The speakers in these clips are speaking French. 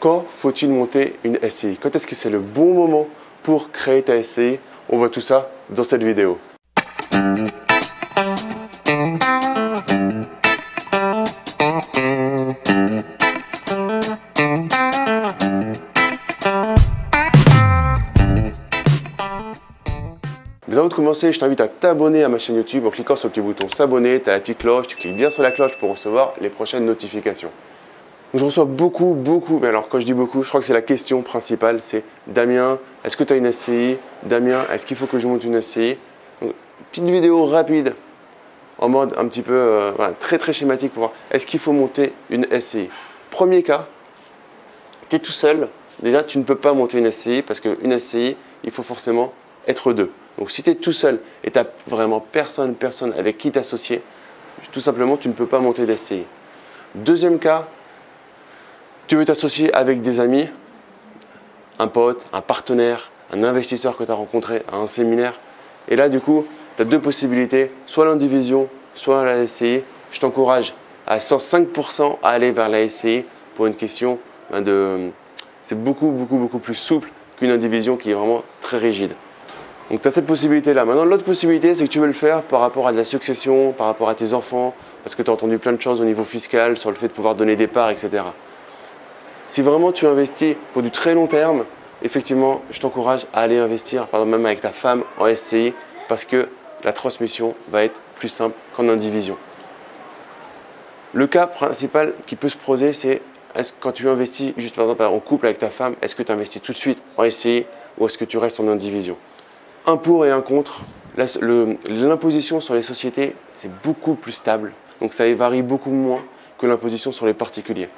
Quand faut-il monter une SCI Quand est-ce que c'est le bon moment pour créer ta SCI On voit tout ça dans cette vidéo. Mais avant de commencer, je t'invite à t'abonner à ma chaîne YouTube en cliquant sur le petit bouton s'abonner, tu as la petite cloche, tu cliques bien sur la cloche pour recevoir les prochaines notifications. Je reçois beaucoup, beaucoup, mais alors quand je dis beaucoup, je crois que c'est la question principale, c'est Damien, est-ce que tu as une SCI Damien, est-ce qu'il faut que je monte une SCI Petite vidéo rapide, en mode un petit peu euh, très très schématique pour voir, est-ce qu'il faut monter une SCI Premier cas, tu es tout seul, déjà tu ne peux pas monter une SCI parce qu'une SCI, il faut forcément être deux. Donc si tu es tout seul et tu n'as vraiment personne, personne avec qui t'associer, tout simplement tu ne peux pas monter d'SCI. Deuxième cas, tu veux t'associer avec des amis, un pote, un partenaire, un investisseur que tu as rencontré à un séminaire? Et là du coup, tu as deux possibilités, soit l'indivision, soit la SCI. Je t'encourage à 105% à aller vers la SCI pour une question ben, de... C'est beaucoup, beaucoup, beaucoup plus souple qu'une indivision qui est vraiment très rigide. Donc tu as cette possibilité-là. Maintenant, l'autre possibilité, c'est que tu veux le faire par rapport à de la succession, par rapport à tes enfants, parce que tu as entendu plein de choses au niveau fiscal, sur le fait de pouvoir donner des parts, etc. Si vraiment tu investis pour du très long terme, effectivement, je t'encourage à aller investir, par exemple même avec ta femme en SCI, parce que la transmission va être plus simple qu'en indivision. Le cas principal qui peut se poser, c'est est-ce quand tu investis juste par exemple en couple avec ta femme, est-ce que tu investis tout de suite en SCI ou est-ce que tu restes en indivision? Un pour et un contre. L'imposition sur les sociétés, c'est beaucoup plus stable. Donc ça varie beaucoup moins que l'imposition sur les particuliers.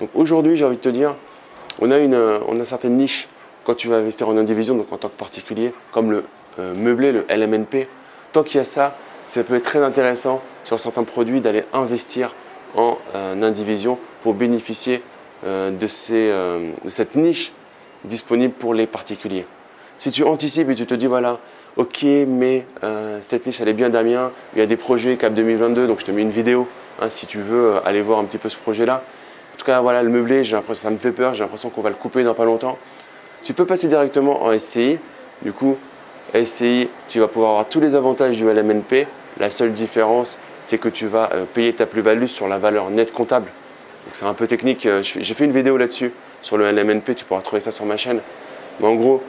Donc aujourd'hui, j'ai envie de te dire, on a, une, on a certaines niches quand tu vas investir en indivision, donc en tant que particulier, comme le euh, meublé, le LMNP. Tant qu'il y a ça, ça peut être très intéressant sur certains produits d'aller investir en euh, indivision pour bénéficier euh, de, ces, de cette niche disponible pour les particuliers. Si tu anticipes et tu te dis, voilà, ok, mais euh, cette niche, elle est bien Damien, il y a des projets Cap 2022, donc je te mets une vidéo hein, si tu veux euh, aller voir un petit peu ce projet-là. En tout cas, voilà, le meublé, ça me fait peur, j'ai l'impression qu'on va le couper dans pas longtemps. Tu peux passer directement en SCI. Du coup, SCI, tu vas pouvoir avoir tous les avantages du LMNP. La seule différence, c'est que tu vas euh, payer ta plus-value sur la valeur nette comptable. Donc c'est un peu technique, j'ai fait une vidéo là-dessus sur le LMNP, tu pourras trouver ça sur ma chaîne. Mais en gros,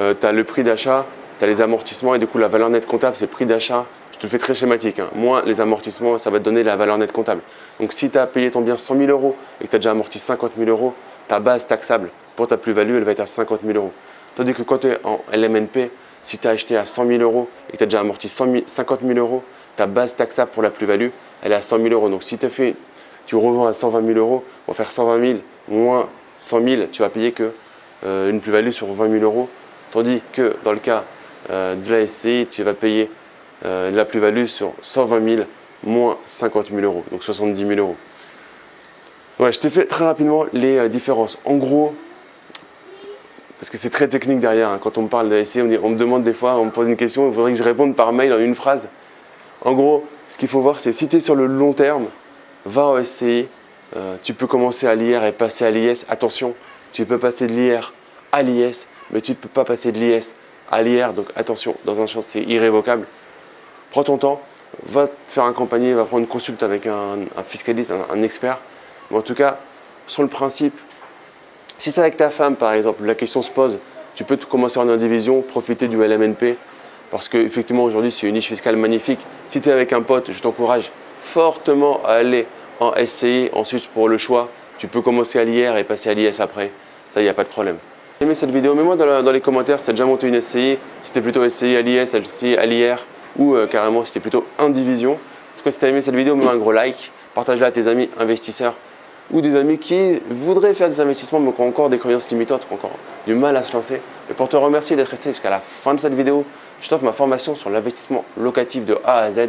euh, tu as le prix d'achat, tu as les amortissements et du coup la valeur nette comptable c'est prix d'achat. Je te le fais très schématique. Hein. Moins les amortissements, ça va te donner la valeur nette comptable. Donc si tu as payé ton bien 100 000 euros et que tu as déjà amorti 50 000 euros, ta base taxable pour ta plus-value, elle va être à 50 000 euros. Tandis que quand tu es en LMNP, si tu as acheté à 100 000 euros et que tu as déjà amorti 50 000 euros, ta base taxable pour la plus-value, elle est à 100 000 euros. Donc si tu fait, tu revends à 120 000 euros, on va faire 120 000 moins 100 000, tu vas payer que euh, une plus-value sur 20 000 euros Tandis que dans le cas de la SCI, tu vas payer euh, la plus-value sur 120 000 moins 50 000 euros, donc 70 000 euros. je t'ai fait très rapidement les euh, différences. En gros, parce que c'est très technique derrière, hein, quand on me parle de SCI, on, me demande des fois, on me pose une question, il faudrait que je réponde par mail en une phrase. En gros, ce qu'il faut voir, c'est si tu es sur le long terme, va en SCI, tu peux commencer à l'IR et passer à l'IS. Attention, tu peux passer de l'IR à l'IS, mais tu ne peux pas passer de l'IS à l'IR, donc attention, dans un champ c'est irrévocable. Prends ton temps, va te faire accompagner, va prendre une consulte avec un, fiscaliste, un, expert. Mais en tout cas, sur le principe, si c'est avec ta femme par exemple, la question se pose, tu peux commencer en indivision, profiter du LMNP, parce qu'effectivement aujourd'hui c'est une niche fiscale magnifique. Si tu es avec un pote, je t'encourage fortement à aller en SCI, ensuite pour le choix, tu peux commencer à l'IR et passer à l'IS après, ça il n'y a pas de problème aimé cette vidéo, mets-moi dans, les commentaires si tu as déjà monté une SCI, si tu plutôt SCI à l'IS, SCI à l'IR ou euh, carrément si tu plutôt indivision. En tout cas, si tu as aimé cette vidéo, mets-moi un gros like, partage-la à tes amis investisseurs ou des amis qui voudraient faire des investissements mais qui ont encore des croyances limitantes, qui ont encore du mal à se lancer. Et pour te remercier d'être resté jusqu'à la fin de cette vidéo, je t'offre ma formation sur l'investissement locatif de A à Z.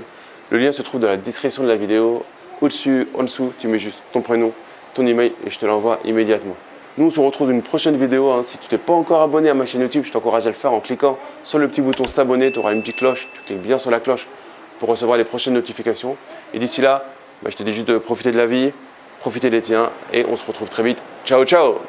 Le lien se trouve dans la description de la vidéo. Au-dessus, en dessous, tu mets juste ton prénom, ton email et je te l'envoie immédiatement. Nous, on se retrouve dans une prochaine vidéo. Hein. Si tu t'es pas encore abonné à ma chaîne YouTube, je t'encourage à le faire en cliquant sur le petit bouton s'abonner. Tu auras une petite cloche. Tu cliques bien sur la cloche pour recevoir les prochaines notifications. Et d'ici là, bah, je te dis juste de profiter de la vie, profitez des tiens et on se retrouve très vite. Ciao ciao